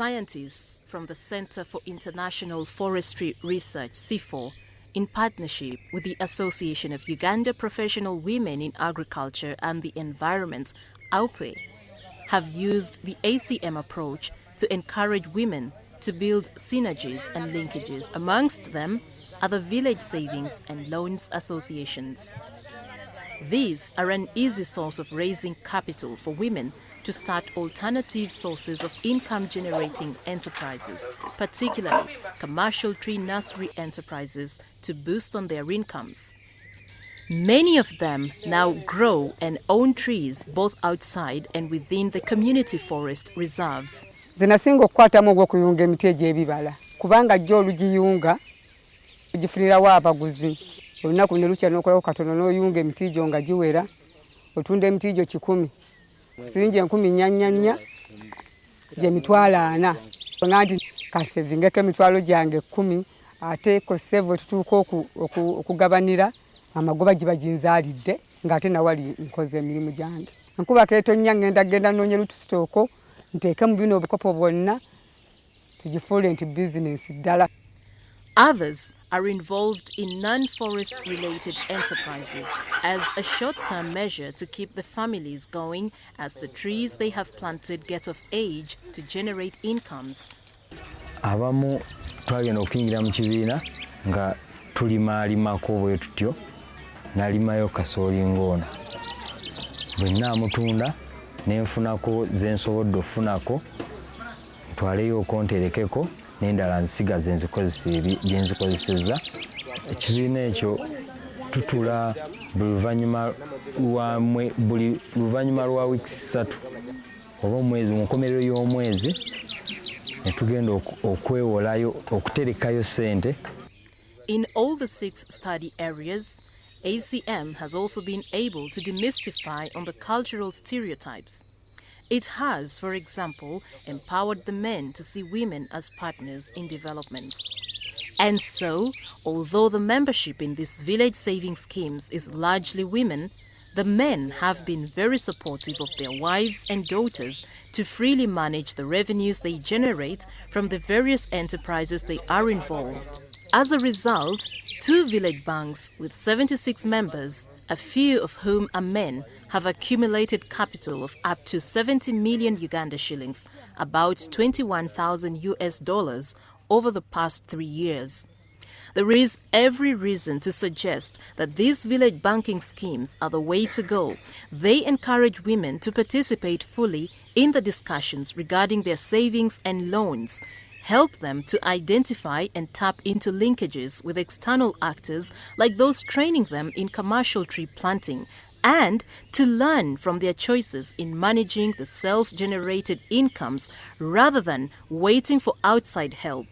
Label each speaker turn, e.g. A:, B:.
A: scientists from the Center for International Forestry Research, CIFOR, in partnership with the Association of Uganda Professional Women in Agriculture and the Environment, AUPE, have used the ACM approach to encourage women to build synergies and linkages. Amongst them are the village savings and loans associations. These are an easy source of raising capital for women to start alternative sources of income generating enterprises, particularly commercial tree nursery enterprises, to boost on their incomes. Many of them now grow and own trees both outside and within the community forest reserves.
B: zinasinga okukwatamu ogw'okuyunga emiti egy'ebibala kubanga jjo olugiyunga ogifunirawo abaguzi olunaku ne lukya n'okolawo katono n'oyunga emiti gyo nga giwera otunda siringi enkumi nyanyanya gyemitwalo ana. Ona nti kasevingeko emitwalo gyange ekkumi ate kosevu tutuuka okugabanira amagoba giba ginzaalidde ng'ate nawali nkoze emirimu gyange. Enkuba keetonnya ngenda genda noonya lutusitooko nteeke mu bino obukopo bwonna tugifuule nti bizinensi ddala
A: Others are involved in non-forest related enterprises as a short-term measure to keep the families going as the trees they have planted get of age to generate incomes.
C: abamu twagenda okuyingira mu kibiina nga tulimaalimako bwe tutyo nalimayo kasooli ng'ono bwe naamutunda nenfunako zensobodde okufunako ntwaleyo okonterekeko n'endala nsigaze nzikozesa byenzikozeseza ekibiina ekyo tutula buli luvannyuma lwa wiiki ssatu oba omwezi mu nkomerero y'omwezi ne tugenda okwewolayo okuterekayo sente
A: In all the six study areas, ACM has also been able to demystify on the cultural stereotypes. It has, for example, empowered the men to see women as partners in development. And so, although the membership in these village saving schemes is largely women, the men have been very supportive of their wives and daughters to freely manage the revenues they generate from the various enterprises they are involved. As a result, two village banks with 76 members, a few of whom are men, have accumulated capital of up to 70 million Uganda shillings, about 21,000 US dollars, over the past three years. There is every reason to suggest that these village banking schemes are the way to go. They encourage women to participate fully in the discussions regarding their savings and loans, help them to identify and tap into linkages with external actors like those training them in commercial tree planting, and to learn from their choices in managing the self generated incomes rather than waiting for outside help